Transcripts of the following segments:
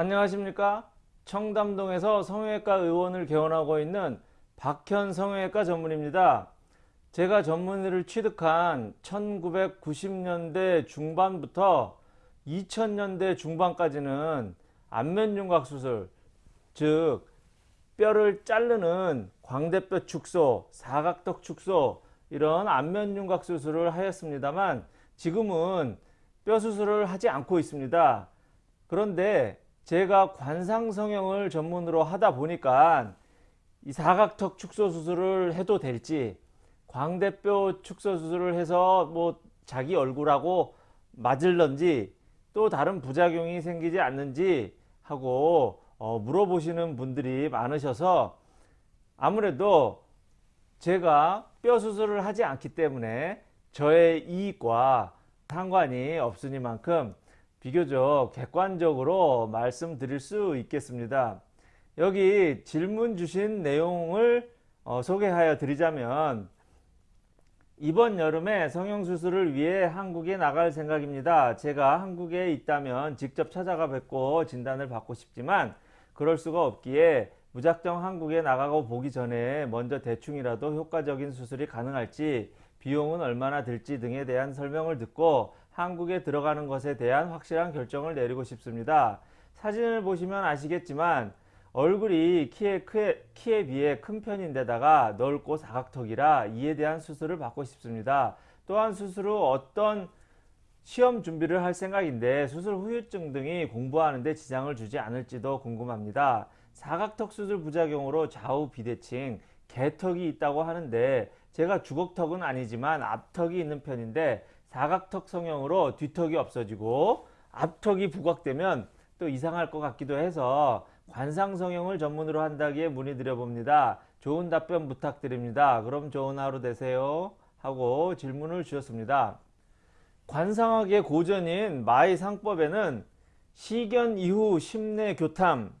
안녕하십니까? 청담동에서 성형외과 의원을 개원하고 있는 박현 성형외과 전문입니다. 제가 전문의를 취득한 1990년대 중반부터 2000년대 중반까지는 안면윤곽 수술 즉 뼈를 자르는 광대뼈 축소 사각턱 축소 이런 안면윤곽 수술을 하였습니다만 지금은 뼈 수술을 하지 않고 있습니다. 그런데 제가 관상 성형을 전문으로 하다 보니까 이 사각턱 축소 수술을 해도 될지 광대뼈 축소 수술을 해서 뭐 자기 얼굴하고 맞을런지 또 다른 부작용이 생기지 않는지 하고 어 물어보시는 분들이 많으셔서 아무래도 제가 뼈 수술을 하지 않기 때문에 저의 이익과 상관이 없으니만큼 비교적 객관적으로 말씀드릴 수 있겠습니다. 여기 질문 주신 내용을 어, 소개하여 드리자면 이번 여름에 성형수술을 위해 한국에 나갈 생각입니다. 제가 한국에 있다면 직접 찾아가 뵙고 진단을 받고 싶지만 그럴 수가 없기에 무작정 한국에 나가고 보기 전에 먼저 대충이라도 효과적인 수술이 가능할지 비용은 얼마나 들지 등에 대한 설명을 듣고 한국에 들어가는 것에 대한 확실한 결정을 내리고 싶습니다. 사진을 보시면 아시겠지만 얼굴이 키에, 크에, 키에 비해 큰 편인데다가 넓고 사각턱이라 이에 대한 수술을 받고 싶습니다. 또한 수술 후 어떤 시험 준비를 할 생각인데 수술 후유증 등이 공부하는데 지장을 주지 않을지도 궁금합니다. 사각턱 수술 부작용으로 좌우 비대칭, 개턱이 있다고 하는데 제가 주걱턱은 아니지만 앞턱이 있는 편인데 사각턱 성형으로 뒤턱이 없어지고 앞턱이 부각되면 또 이상할 것 같기도 해서 관상 성형을 전문으로 한다기에 문의드려 봅니다. 좋은 답변 부탁드립니다. 그럼 좋은 하루 되세요. 하고 질문을 주셨습니다. 관상학의 고전인 마의 상법에는 시견 이후 심내 교탐,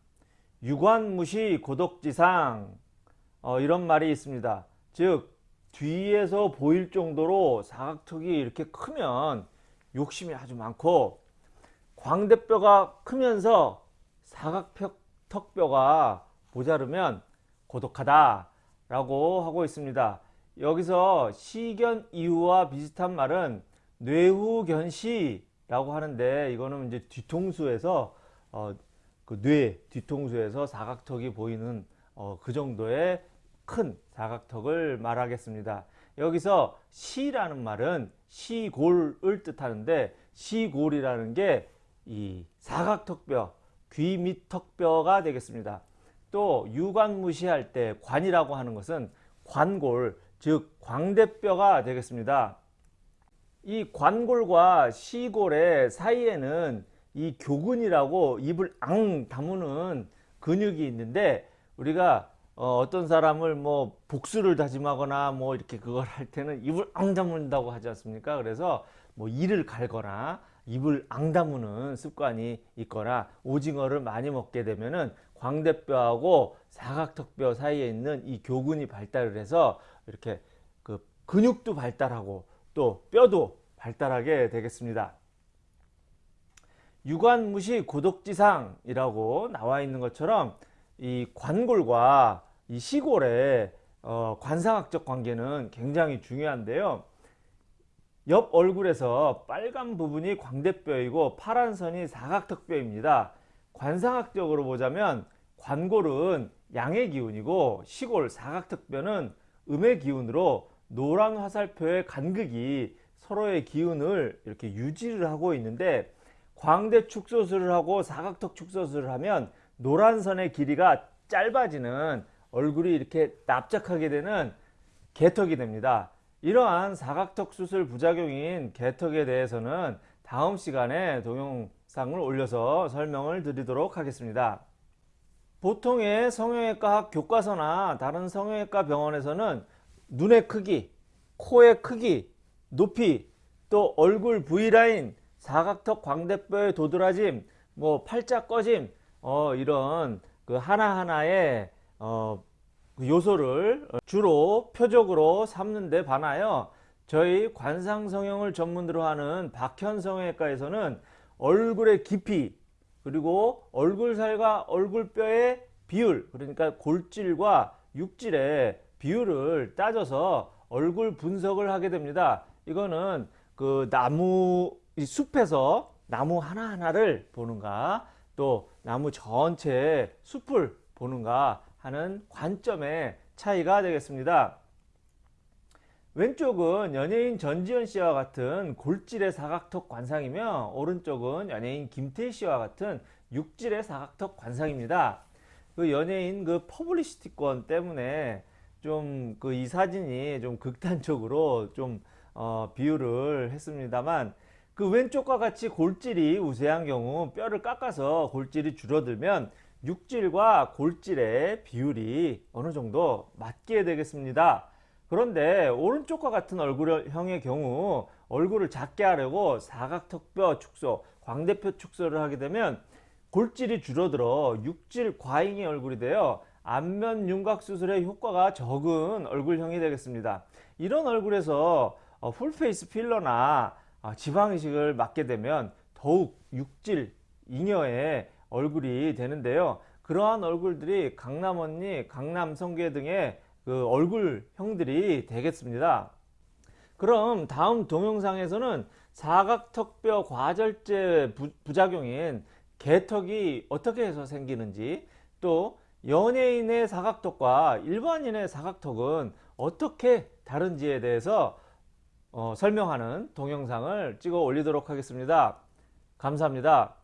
유관무시 고독지상 어, 이런 말이 있습니다. 즉 뒤에서 보일 정도로 사각턱이 이렇게 크면 욕심이 아주 많고 광대뼈가 크면서 사각턱뼈가 모자르면 고독하다 라고 하고 있습니다. 여기서 시견 이후와 비슷한 말은 뇌후견시 라고 하는데 이거는 이제 뒤통수에서 어, 그 뇌 뒤통수에서 사각턱이 보이는 어, 그 정도의 큰 사각턱을 말하겠습니다. 여기서 시라는 말은 시골을 뜻하는데 시골이라는 게 이 사각턱뼈, 귀 밑 턱뼈가 되겠습니다. 또 유관무시할 때 관이라고 하는 것은 관골, 즉 광대뼈가 되겠습니다. 이 관골과 시골의 사이에는 이 교근이라고 입을 앙 다무는 근육이 있는데 우리가 어, 떤 사람을 뭐 복수를 다짐하거나 뭐 이렇게 그걸 할 때는 입을 앙다문다고 하지 않습니까? 그래서 뭐 이를 갈거나 입을 앙다무는 습관이 있거나 오징어를 많이 먹게 되면은 광대뼈하고 사각턱뼈 사이에 있는 이 교근이 발달을 해서 이렇게 그 근육도 발달하고 또 뼈도 발달하게 되겠습니다. 유관무시 고독지상이라고 나와 있는 것처럼 이 관골과 이 시골의 어, 관상학적 관계는 굉장히 중요한데요. 옆 얼굴에서 빨간 부분이 광대뼈이고 파란 선이 사각턱뼈입니다. 관상학적으로 보자면 관골은 양의 기운이고 시골 사각턱뼈는 음의 기운으로 노란 화살표의 간극이 서로의 기운을 이렇게 유지를 하고 있는데 광대 축소술을 하고 사각턱 축소술을 하면 노란 선의 길이가 짧아지는 얼굴이 이렇게 납작하게 되는 개턱이 됩니다. 이러한 사각턱 수술 부작용인 개턱에 대해서는 다음 시간에 동영상을 올려서 설명을 드리도록 하겠습니다. 보통의 성형외과 교과서나 다른 성형외과 병원에서는 눈의 크기, 코의 크기, 높이, 또 얼굴 V라인, 사각턱 광대뼈의 도드라짐, 뭐 팔자 꺼짐, 어, 이런 그 하나하나의 어, 그 요소를 주로 표적으로 삼는 데 반하여 저희 관상성형을 전문으로 하는 박현성형외과에서는 얼굴의 깊이 그리고 얼굴살과 얼굴뼈의 비율 그러니까 골질과 육질의 비율을 따져서 얼굴 분석을 하게 됩니다. 이거는 그 나무 이 숲에서 나무 하나하나를 보는가 또 나무 전체 숲을 보는가 하는 관점의 차이가 되겠습니다. 왼쪽은 연예인 전지현 씨와 같은 골질의 사각턱 관상이며 오른쪽은 연예인 김태희 씨와 같은 육질의 사각턱 관상입니다. 그 연예인 그 퍼블리시티권 때문에 좀 그 이 사진이 좀 극단적으로 좀 어, 비유를 했습니다만 그 왼쪽과 같이 골질이 우세한 경우 뼈를 깎아서 골질이 줄어들면 육질과 골질의 비율이 어느 정도 맞게 되겠습니다. 그런데 오른쪽과 같은 얼굴형의 경우 얼굴을 작게 하려고 사각턱뼈 축소, 광대뼈 축소를 하게 되면 골질이 줄어들어 육질 과잉의 얼굴이 되어 안면 윤곽 수술의 효과가 적은 얼굴형이 되겠습니다. 이런 얼굴에서 어, 풀페이스 필러나 어, 지방 이식을 맞게 되면 더욱 육질 잉여의 얼굴이 되는데요. 그러한 얼굴들이 강남 언니, 강남 성계 등의 그 얼굴형들이 되겠습니다. 그럼 다음 동영상에서는 사각턱뼈 과절제 부, 부작용인 개턱이 어떻게 해서 생기는지 또 연예인의 사각턱과 일반인의 사각턱은 어떻게 다른지에 대해서 어, 설명하는 동영상을 찍어 올리도록 하겠습니다. 감사합니다.